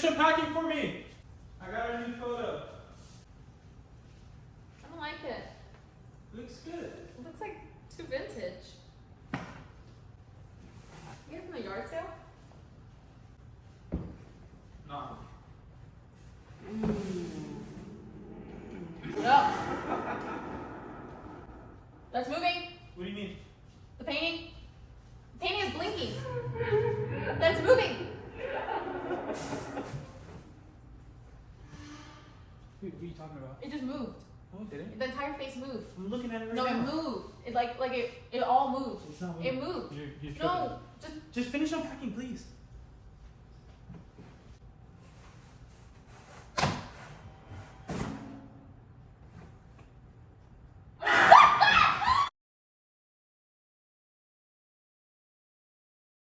unpacking for me. I got a new photo. I don't like it. Looks good. It looks like too vintage. You get it from the yard sale? Nah. No. Mm. That's moving. What do you mean? The painting. The painting is blinking. That's moving. Wait, what are you talking about? It just moved. Oh, no, it didn't. The entire face moved. I'm looking at it right No, it moved. It like like it it all moved. It's not It moved. You're, you're. No, just Just finish unpacking, please.